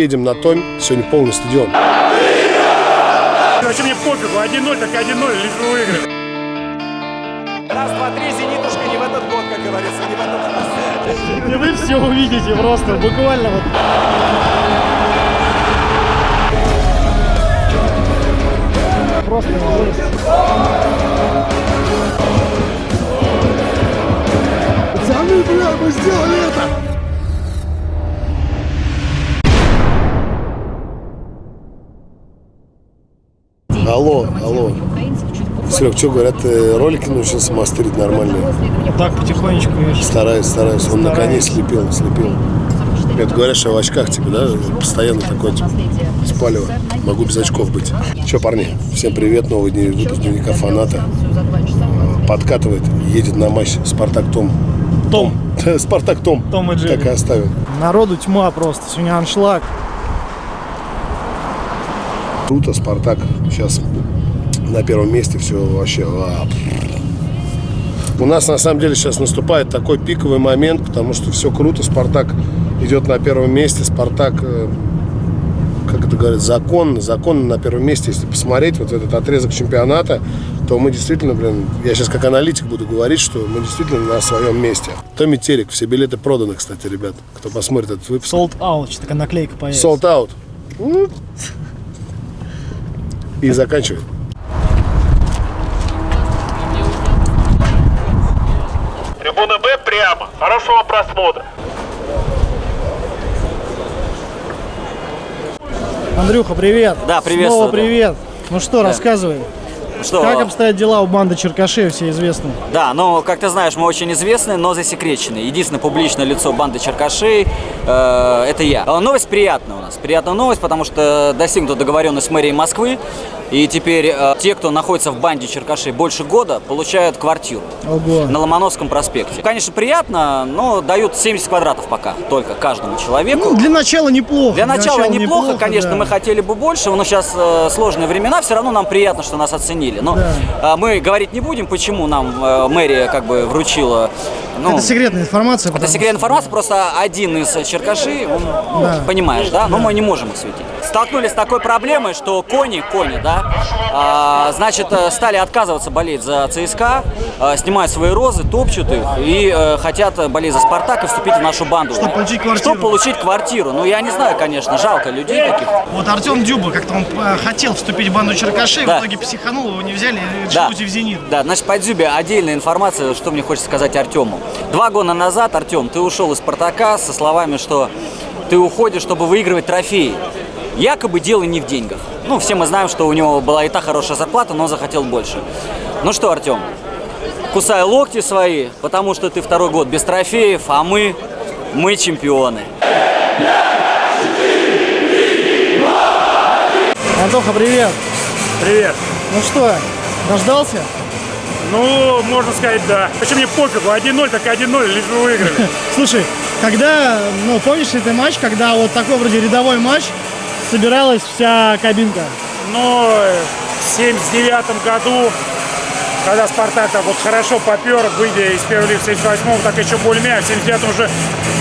Едем на Томь, сегодня полный стадион. Вообще мне пофигу, 1-0, так 1-0, лишь бы выиграли. Раз, два, три, зенитушка не в этот год, как говорится, не в этот раз. И вы все увидите просто, буквально вот. Просто. Пацаны, бля, мы сделали это! Алло, алло. Серег, что говорят, ты ролики научился мастерить нормальные? Так, потихонечку, видишь. Стараюсь, стараюсь. Он на коне слепил, слепил. Это говорят, что я в очках, типа, да, постоянно такой, типа, спалево. Могу без очков быть. Че, парни, всем привет, новый день выпуск дневника фаната. Подкатывает, едет на матч Спартак Том. Том. Спартак Том. Том и Джерри. Так и оставим. Народу тьма просто, сегодня аншлаг. Круто, Спартак сейчас на первом месте, все вообще. а, У нас на самом деле сейчас наступает такой пиковый момент, потому что все круто, Спартак идет на первом месте, Спартак, э, как это говорят, законно, законно на первом месте. Если посмотреть вот этот отрезок чемпионата, то мы действительно, блин, я сейчас как аналитик буду говорить, что мы действительно на своем месте. Томми Терек, все билеты проданы, кстати, ребят, кто посмотрит этот выпуск. Sold out, что такая наклейка появится. Sold out. И заканчивай. Прямо. Хорошего просмотра. Андрюха, привет. Да, приветствую, Снова да. привет. Ну что, рассказывай. Что? Как обстоят дела у банды Черкашей, все известны? Да, ну, как ты знаешь, мы очень известны, но засекречены. Единственное публичное лицо банды Черкашей э, это я. А Новость приятная у нас. Приятная новость, потому что достигнута договоренность с мэрией Москвы. И теперь э, те, кто находится в банде Черкашей больше года, получают квартиру Ого. на Ломоносском проспекте. Конечно, приятно, но дают 70 квадратов пока только каждому человеку. Ну, для начала неплохо. Для начала неплохо, конечно, мы хотели бы больше, но сейчас э, сложные времена, все равно нам приятно, что нас оценили. Но Да. э, мы говорить не будем, почему нам э, мэрия как бы вручила. Ну, Это секретная информация. это секретная информация, просто один из черкашей, он, ну, Да. понимаешь, да? Но мы не можем их светить. Столкнулись с такой проблемой, что кони, кони, да, а, значит, э, стали отказываться болеть за ЦСКА, э, снимают свои розы, топчут их и э, хотят болеть за Спартак и вступить в нашу банду. Чтобы получить квартиру. Чтобы получить квартиру. Ну, я не знаю, конечно, жалко людей таких. Вот Артем Дюба, как-то он хотел вступить в банду Черкашей, Да. в итоге психанул, его не взяли Да. в «Зенит». Да, значит, по Дзюбе отдельная информация, что мне хочется сказать Артему. Два года назад, Артем, ты ушел из Спартака со словами, что ты уходишь, чтобы выигрывать трофеи. Якобы дело не в деньгах. Ну, все мы знаем, что у него была и та хорошая зарплата, но он захотел больше. Ну что, Артем, кусай локти свои, потому что ты второй год без трофеев, а мы, мы чемпионы. Антоха, привет. Привет. Ну что, дождался? Ну, можно сказать, да. Вообще мне пофигу, 1-0, так 1-0, лишь бы выиграли. Слушай, когда, ну, помнишь ли ты матч, когда вот такой вроде рядовой матч, собиралась вся кабинка? Но в 79 году, когда Спартак так вот хорошо попер, выйдя из первой лиги в 78-м, так еще более-менее, в 79-м уже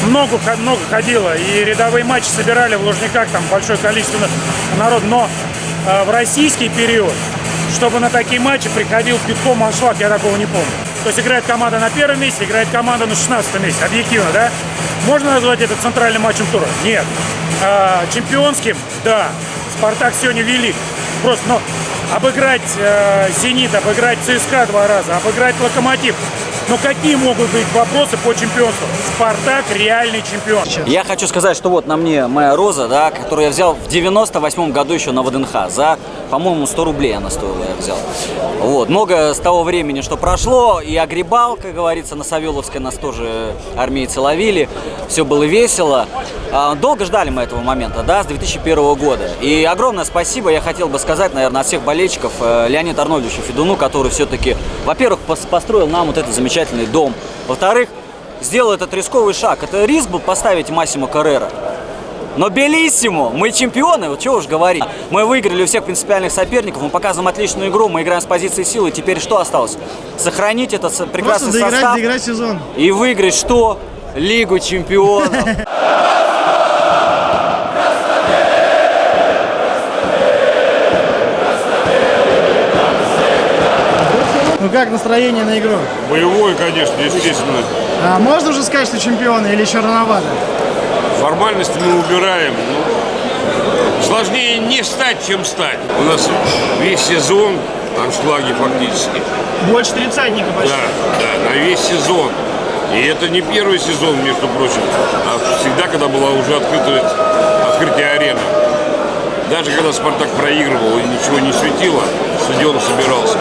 много, много ходило. И рядовые матчи собирали в Лужниках, там большое количество народу. Но э, в российский период, чтобы на такие матчи приходил битком аншлаг, я такого не помню. То есть играет команда на первом месте, играет команда на 16 месте, объективно, да? Можно назвать это центральным матчем тура? Нет. А, чемпионским? Да. Спартак сегодня велик. Просто, но обыграть э, Зенит, обыграть ЦСКА два раза, обыграть Локомотив. Но какие могут быть вопросы по чемпионству? Спартак реальный чемпион. Я хочу сказать, что вот на мне моя роза, да, которую я взял в 98 году еще на ВДНХ. За, по-моему, 100 рублей она стоила, я взял. Вот. Много с того времени, что прошло, и огребал, как говорится, на Савеловской нас тоже армейцы ловили. Все было весело. А, Долго ждали мы этого момента, да, с 2001 года. И огромное спасибо я хотел бы сказать, наверное, от всех болельщиков э, Леониду Арнольдовичу Федуну, который все-таки, во-первых, пос- построил нам вот этот замечательный дом. Во-вторых, сделал этот рисковый шаг. Это риск был поставить Массимо Каррера. Но Белиссимо, мы чемпионы, вот чего уж говорить. Мы выиграли у всех принципиальных соперников, мы показываем отличную игру, мы играем с позиции силы. Теперь что осталось? Сохранить этот прекрасный Просто доиграть, состав доиграть сезон. и выиграть что? Лигу чемпионов. Ну как настроение на игру? Боевой, конечно, естественно. А можно уже сказать, что чемпионы или еще рановато? Формальности мы убираем. Ну, сложнее не стать, чем стать. У нас весь сезон аншлаги фактически. Больше тридцатника почти. Да, да, на весь сезон. И это не первый сезон, между прочим, а всегда, когда была уже открытая, открытие арены. Даже когда «Спартак» проигрывал и ничего не светило, стадион собирался.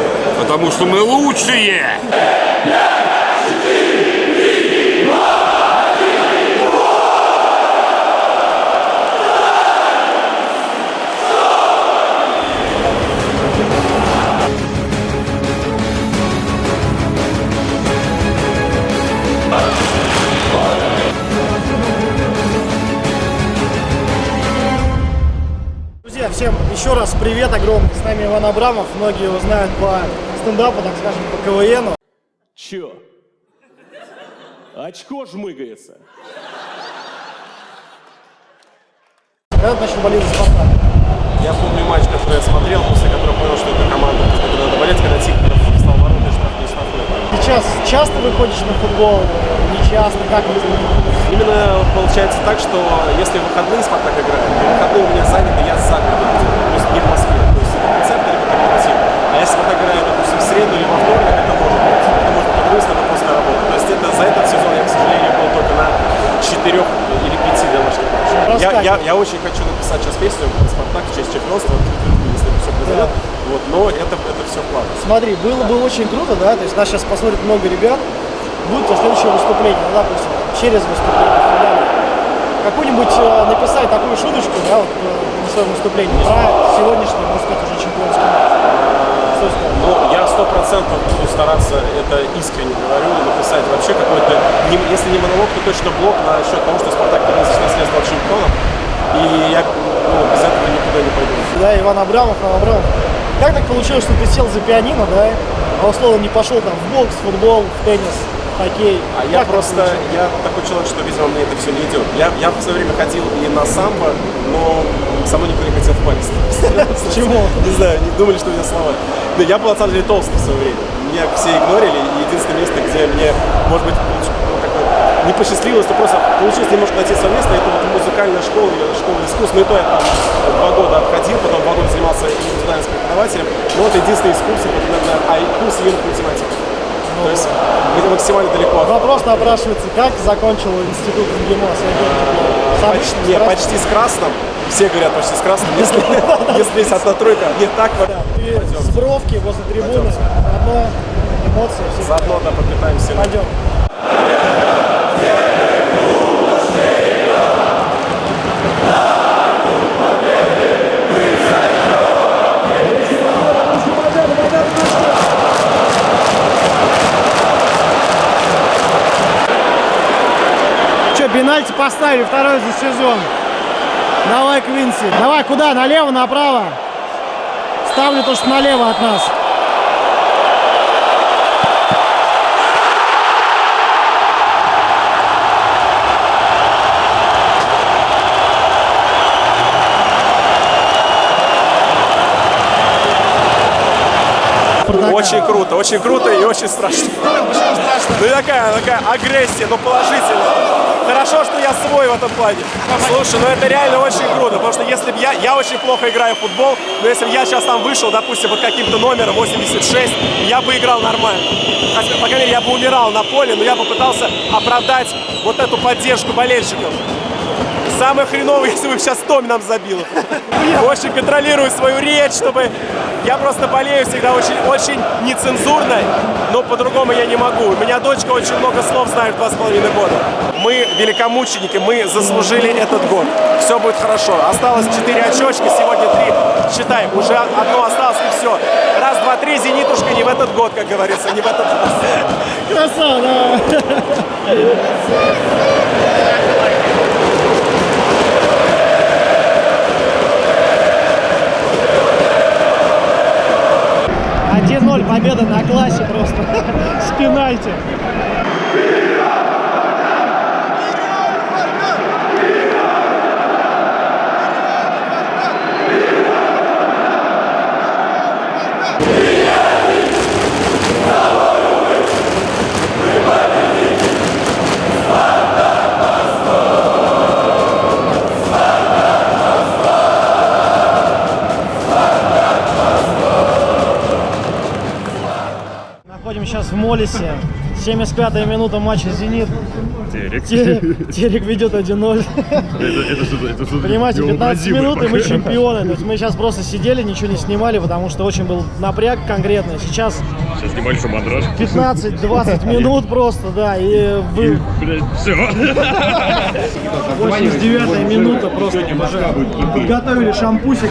Потому что мы лучшие! Друзья, всем еще раз привет огромный. С нами Иван Абрамов. Многие его знают по стендапу, так скажем, по КВНу. Чё? Очко жмыгается. Когда ты начал болеть за Спартак? Я помню матч, который я смотрел, после которого понял, что это команда, за которую надо болеть, когда Тихонов встал в ворота и штрафной штрафной. Сейчас часто выходишь на футбол? Часто? Как это? Именно получается так, что если выходные Спартак играет, то выходные у меня заняты, я за городом, то есть не в Москве. То есть это концерт или корпоратив. А если Спартак играет, допустим, в среду или во вторник, это может быть. Это может быть выезд, это просто работа. То есть это за этот сезон я, к сожалению, был только на четырех или пяти домашних матчах. Я, я, я очень хочу написать сейчас песню Спартак в честь чемпионства, если все произойдет. Вот, но это, это все плавно. Смотри, было бы очень круто, да, то есть нас сейчас посмотрит много ребят, будет следующее выступление, ну, допустим, через выступление. Какую-нибудь э, написать такую шуточку, да, вот, э, на своем выступлении про сегодняшний, можно сказать, уже чемпионский матч. Ну, я сто процентов буду стараться, это искренне говорю, написать вообще какой-то, если не монолог, то точно блок насчет того, что Спартак вернулся с наследства от чемпионов. И я ну, без этого никуда не пойду. Да, Иван Абрамов, Иван Абрамов. Как так получилось, что ты сел за пианино, да, а условно не пошел там в бокс, в футбол, в теннис, хоккей? А я Как просто, получилось? я такой человек, что, видимо, мне это все не идет. Я, я в свое время ходил и на самбо, но со мной никто не хотел в паре Почему? Не знаю, не думали, что у меня слова. Но я был, на самом деле, толстый в свое время. Меня все игнорили, и единственное место, где мне, может быть, ну, не посчастливилось, то просто получилось немножко найти свое место, это вот музыкальная школа школа искусств. Ну и то я там два года отходил, потом два года занимался индивидуальным преподавателем. Но это единственный из курсов, это, наверное, а курс юных То есть где-то максимально далеко Вопрос напрашивается, как закончил институт МГИМО? Почти, не, почти с красным. Все говорят почти с красным. Если, если есть одна тройка, не так вот. Ты с бровки возле трибуны, одно эмоции, все. Заодно да, подпитаемся. Пойдем. Че, пенальти поставили второй за сезон. Давай, Квинси. Давай, куда? Налево, направо? Ставлю то, что налево от нас. Очень круто, очень круто и очень страшно. Ну и такая, такая агрессия, но положительная. Хорошо, что я свой в этом плане. Слушай, ну это реально очень круто, потому что если бы я, я очень плохо играю в футбол, но если бы я сейчас там вышел, допустим, под каким-то номером 86, я бы играл нормально. Хотя, По крайней мере, я бы умирал на поле, но я бы пытался оправдать вот эту поддержку болельщиков. Самое хреновое, если бы сейчас Томи нам забил. Очень контролирую свою речь, чтобы... Я просто болею всегда очень, очень нецензурно, но по-другому я не могу. У меня дочка очень много слов знает два с половиной года. Мы великомученики, мы заслужили этот год. Все будет хорошо. Осталось 4 очечки, сегодня 3. Считай, уже одно осталось и все. Раз, два, три, зенитушка не в этот год, как говорится, не в этот раз. Красава, победа на классе просто. С пенальти. Полисе. 75-я минута матча «Зенит». Терек. Терек, Терек ведет 1-0. Это, это что-то, это что-то Понимаете, 15 невообразимое минут, и мы чемпионы. То есть мы сейчас просто сидели, ничего не снимали, потому что очень был напряг конкретный. Сейчас Сейчас небольшой мандраж. 15-20 минут просто, да, и вы... Блядь, все. 89 минута просто подготовили шампусик.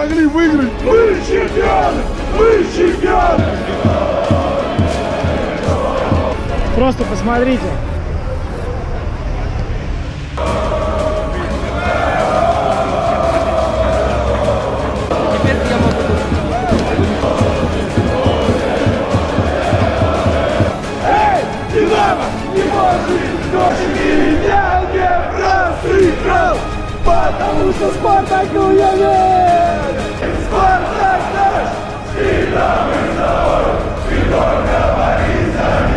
Смогли выиграть. Мы чемпионы! Мы чемпионы! Просто посмотрите. Потому что Спартаку я верю! Спартак наш! Всегда мы с тобой, ты только Борисом!